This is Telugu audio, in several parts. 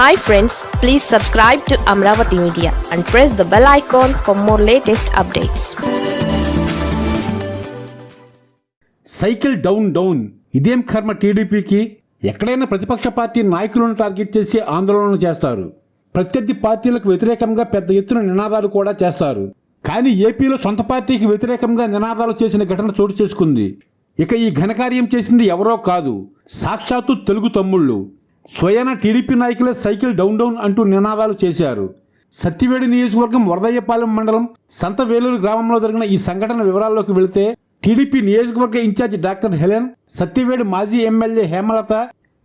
Hi friends please subscribe to Amaravati media and press the bell icon for more latest updates cycle down down ఇదేం కర్మ టీడీపీకి? ఎక్కడైనా ప్రతిపక్ష పార్టీ నాయకులను టార్గెట్ చేసి ఆందోళనలు చేస్తారు. ప్రత్యర్థి పార్టీలకు వ్యతిరేకంగా పెద్ద ఎత్తున నినాదాలు కూడా చేస్తారు. కానీ ఏపీలో సొంత పార్టీకి వ్యతిరేకంగా నినాదాలు చేసిన ఘటన చోటు చేసుకుంది. ఇక ఈ ఘనకార్యం చేసింది ఎవరో కాదు సాక్షాత్తు తెలుగు తమ్ముళ్ళు. స్వయాన టీడీపీ నాయకులే సైకిల్ డౌన్ డౌన్ అంటూ నినాదాలు చేశారు. సత్తివేడి నియోజకవర్గం వరదయ్యపాలెం మండలం సంత వేలూరు గ్రామంలో జరిగిన ఈ సంఘటన వివరాల్లోకి వెళితే టీడీపీ నియోజకవర్గ ఇన్ఛార్జి డాక్టర్ హెలెన్ సత్యవేడు మాజీ ఎమ్మెల్యే హేమలత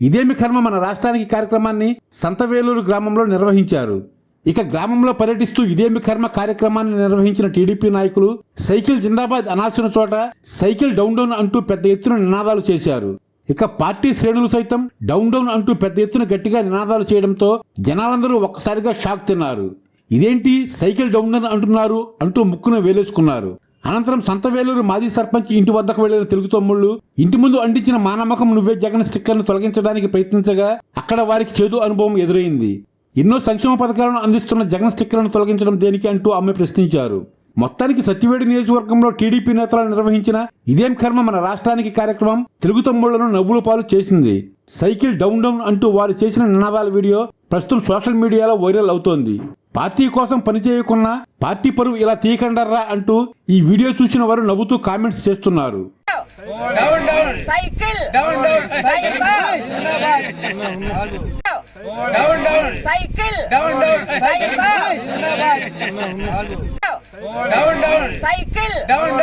ఇదేమి కర్మ మన రాష్ట్రానికి కార్యక్రమాన్ని సంతవేలూరు గ్రామంలో నిర్వహించారు. ఇక గ్రామంలో పర్యటిస్తూ ఇదేమి కర్మ కార్యక్రమాన్ని నిర్వహించిన టీడీపీ నాయకులు సైకిల్ జిందాబాద్ అనాల్సిన చోట సైకిల్ డౌన్ డౌన్ అంటూ పెద్ద ఎత్తున నినాదాలు చేశారు. ఇక పార్టీ శ్రేణులు సైతం డౌన్ డౌన్ అంటూ పెద్ద ఎత్తున గట్టిగా నినాదాలు చేయడంతో జనాలందరూ ఒక్కసారిగా షాక్ తిన్నారు. ఇదేంటి సైకిల్ డౌన్ డౌన్ అంటున్నారు అంటూ ముక్కున వేలేసుకున్నారు. అనంతరం సంతవేలూరు మాజీ సర్పంచ్ ఇంటి వద్దకు వెళ్ళిన తెలుగు తమ్ముళ్ళు ఇంటి ముందు అంటించిన మానమ్మకం నువ్వే జగన్ స్టిక్కర్ను తొలగించడానికి ప్రయత్నించగా అక్కడ వారికి చేదు అనుభవం ఎదురైంది. ఎన్నో సంక్షేమ పథకాలను అందిస్తున్న జగన్ స్టిక్కర్లను తొలగించడం దేనికి అంటూ ఆమె ప్రశ్నించారు. మొత్తానికి సత్యవేడి నియోజకవర్గంలో టీడీపీ నేతలు నిర్వహించిన ఇదేం కర్మ మన రాష్ట్రానికి కార్యక్రమం? తెలుగు తమ్ముళ్ళను నవ్వుల పాలు చేసింది. సైకిల్ డౌన్ డౌన్ అంటూ వారు చేసిన నినాదాల వీడియో ప్రస్తుతం సోషల్ మీడియాలో వైరల్ అవుతోంది. పార్టీ కోసం పనిచేయకున్నా పార్టీ పరువు ఇలా తీయకండర్రా అంటూ ఈ వీడియో చూసిన వారు నవ్వుతూ కామెంట్స్ చేస్తున్నారు. Cycle. Down down cycle. Down down